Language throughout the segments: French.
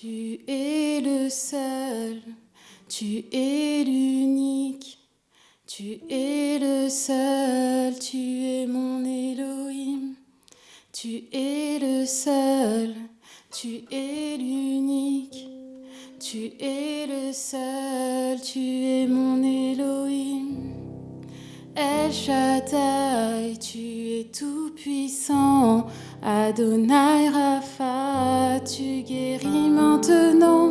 Tu es le seul, tu es l'unique, tu es le seul, tu es mon Elohim. Tu es le seul, tu es l'unique, tu es le seul, tu es mon Elohim. El Shaddai, tu es tout puissant. Adonai tu guéris maintenant.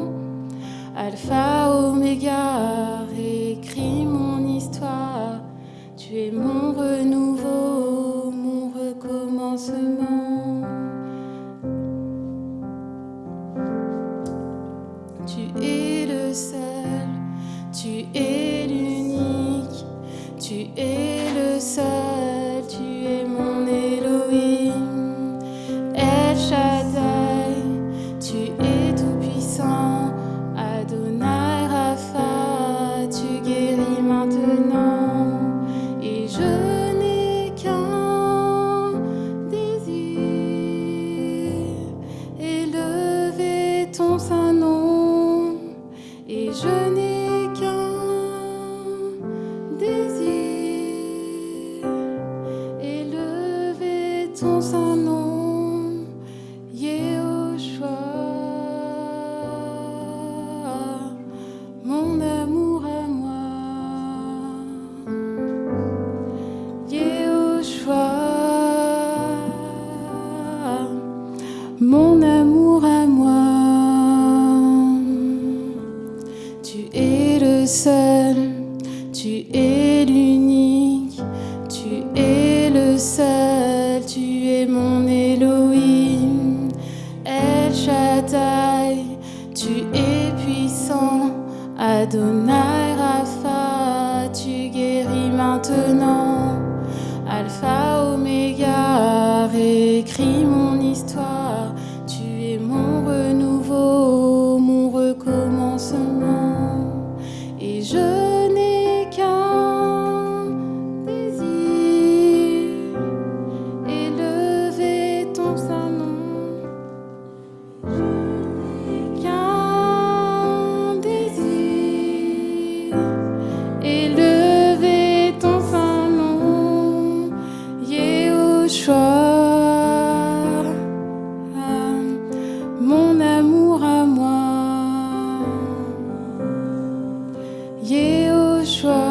Alpha Omega, écris mon histoire. Tu es mon renouveau, mon recommencement. Tu es le seul, tu es l'unique, tu es le seul, saint nom. Et je n'ai qu'un désir, élever ton saint nom, Yehoshua, mon amour à moi, Yehoshua, mon seul, tu es l'unique, tu es le seul, tu es mon Elohim, El Shaddai, tu es puissant, Adonai Rapha, tu guéris maintenant, Alpha. 说